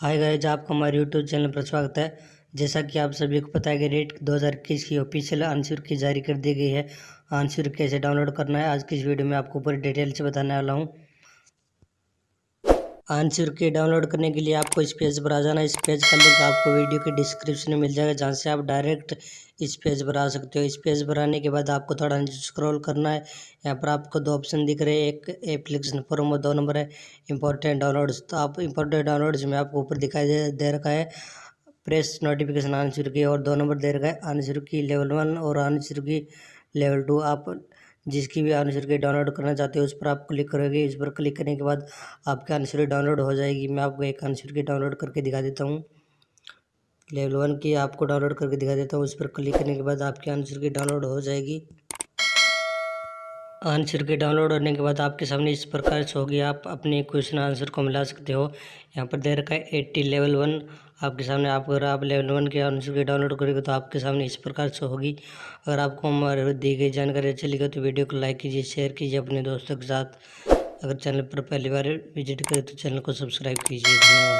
हाय guys आपका हमारे YouTube channel पर स्वागत है। जैसा कि आप सभी को पता है कि रेट 2021 की ऑफिशियल आंसर की जारी कर दी गई है। आंसर कैसे डाउनलोड करना है, आज की इस वीडियो में आपको पूरी डिटेल से बताने वाला हूँ। आंसर की डाउनलोड करने के लिए आपको इस पेज पर आ जाना इस पेज का लिंक आपको वीडियो के डिस्क्रिप्शन में मिल जाएगा जहाँ से आप डायरेक्ट इस पेज पर आ सकते हो। इस पेज पर आने के बाद आपको थोड़ा स्क्रॉल करना है। यहाँ पर आपको दो ऑप्शन दिख रहे हैं। एक एप्लीकेशन फॉर्म और दो नंबर है इंपॉर्टेंट डाउनलोड्स। तो आप इंपॉर्टेंट डाउनलोड्स में आपको ऊपर दिखाई दे, दे रखा है प्रेस नोटिफिकेशन आंसर की और दो नंबर दे रखा है आंसर की लेवल वन और आंसर की लेवल टू। आप जिसकी भी आंसर डाउनलोड करना चाहते हो, उस पर आप क्लिक करोगे। इस पर क्लिक करने के बाद आपकी आंसर डाउनलोड हो जाएगी। मैं आपको एक आंसर की डाउनलोड करके दिखा देता हूँ। लेवल वन की आपको डाउनलोड करके दिखा देता हूँ। उस पर क्लिक करने के बाद आपकी आंसर की डाउनलोड हो जाएगी। आंसर के डाउनलोड होने के बाद आपके सामने इस प्रकार से होगी। आप अपने क्वेश्चन आंसर को मिला सकते हो। यहाँ पर दे रखा है एट्टी लेवल वन। आपके सामने आप अगर आप लेवल वन के आंसर के डाउनलोड करेंगे तो आपके सामने इस प्रकार से होगी। अगर आपको हमारे दी गई जानकारी अच्छी लगी तो वीडियो को लाइक कीजिए, शेयर कीजिए, अपने दोस्तों के साथ। अगर चैनल पर पहली बार विज़िट करें तो चैनल को सब्सक्राइब कीजिए।